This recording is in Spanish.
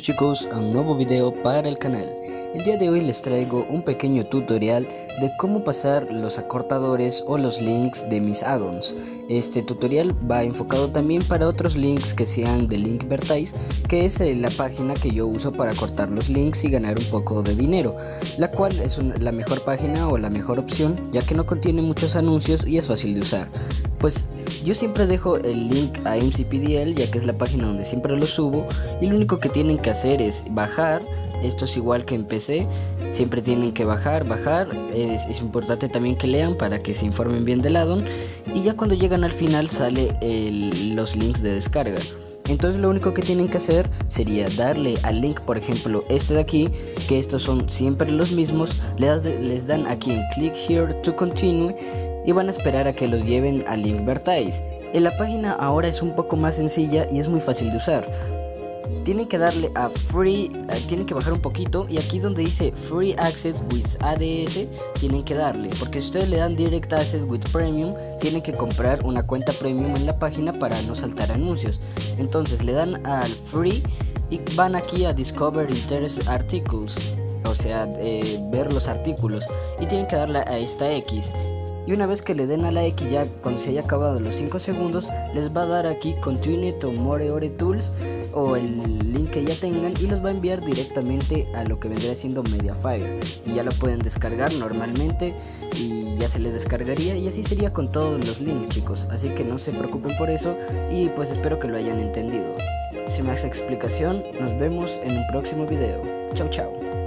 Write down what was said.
chicos a un nuevo video para el canal. El día de hoy les traigo un pequeño tutorial de cómo pasar los acortadores o los links de mis addons. Este tutorial va enfocado también para otros links que sean de Linkvertise que es eh, la página que yo uso para cortar los links y ganar un poco de dinero la cual es la mejor página o la mejor opción ya que no contiene muchos anuncios y es fácil de usar pues yo siempre dejo el link a MCPDL ya que es la página donde siempre lo subo y lo único que tienen que hacer es bajar, esto es igual que en PC, siempre tienen que bajar, bajar, es, importante también que lean para que se informen bien del addon y ya cuando llegan al final sale los links de descarga. Entonces lo único que tienen que hacer sería darle al link, por ejemplo este de aquí, que estos son siempre los mismos, les, les dan aquí en click here to continue y van a esperar a que los lleven a Linkvertise. En la página ahora es un poco más sencilla y es muy fácil de usar. Tienen que darle a Free, eh, tienen que bajar un poquito y aquí donde dice Free Access with ADS tienen que darle, porque si ustedes le dan Direct Access with Premium, tienen que comprar una cuenta Premium en la página para no saltar anuncios. Entonces le dan al Free y van aquí a Discover Interest Articles, o sea, eh, ver los artículos y tienen que darle a esta X y una vez que le den a la X ya cuando se haya acabado los 5 segundos les va a dar aquí continue to more ore tools o el link que ya tengan y los va a enviar directamente a lo que vendría siendo Mediafire. Y ya lo pueden descargar normalmente y ya se les descargaría. Y así sería con todos los links chicos. Así que no se preocupen por eso y pues espero que lo hayan entendido. Sin más explicación nos vemos en un próximo video. Chao chao